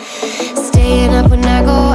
Staying up when I go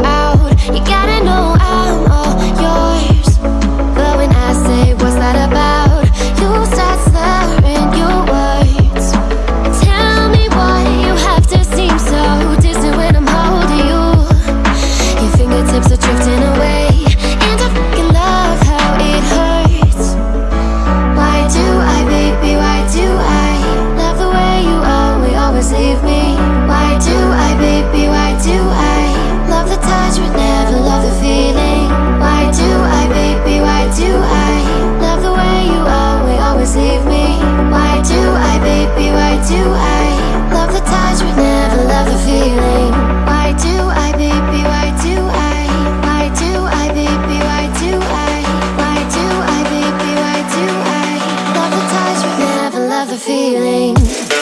the feeling.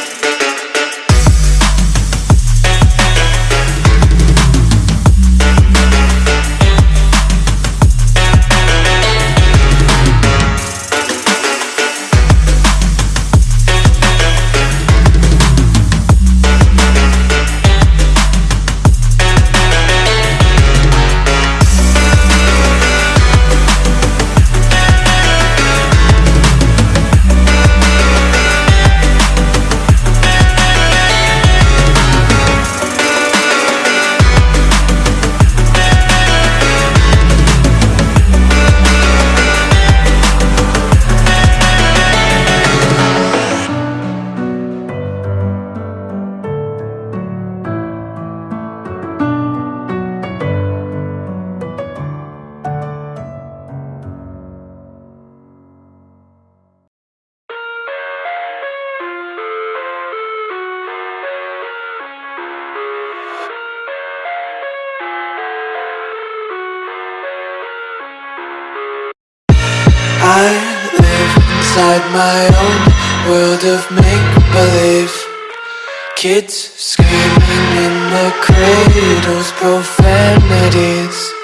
inside my own world of make-believe. Kids screaming in the cradles, profanities.